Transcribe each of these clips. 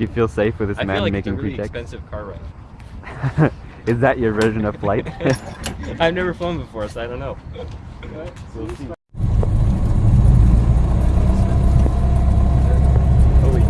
Do you feel safe with this I man feel like making it's a really pretext? expensive car ride. Is that your version of flight? I've never flown before, so I don't know. We'll see. Oh, wait.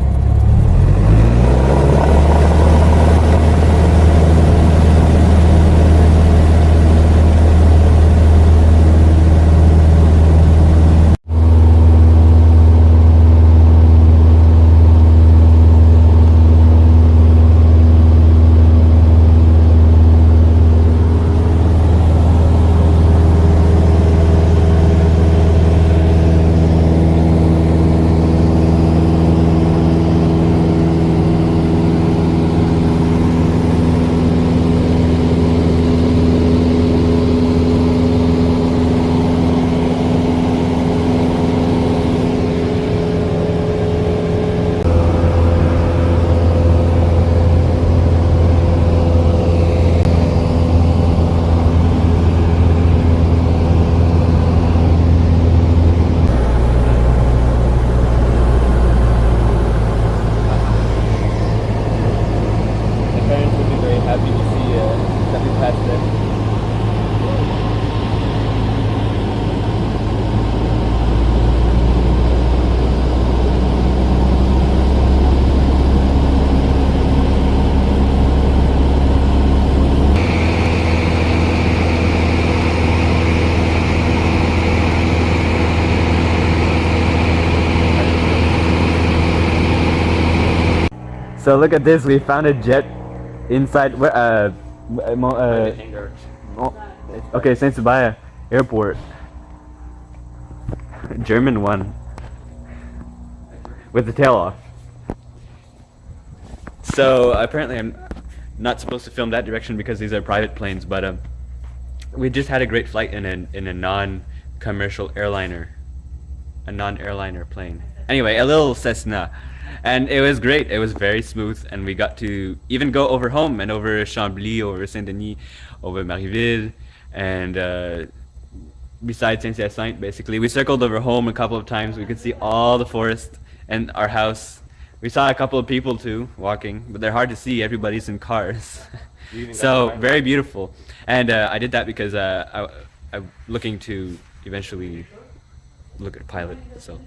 My parents would be very happy to see uh, that we passed them. So look at this. We found a jet inside. Uh, uh, uh, okay, Saint Sabaya Airport. German one. With the tail off. So apparently I'm not supposed to film that direction because these are private planes, but um, we just had a great flight in a in a non-commercial airliner, a non-airliner plane. Anyway, a little Cessna, and it was great. It was very smooth, and we got to even go over home and over Chambly, over Saint Denis, over Marieville, and. Uh, besides Saint Hyacinthe, basically. We circled over home a couple of times. We could see all the forest and our house. We saw a couple of people too walking, but they're hard to see. Everybody's in cars. You even got so very beautiful. And uh, I did that because uh, I, I'm looking to eventually look at a pilot. So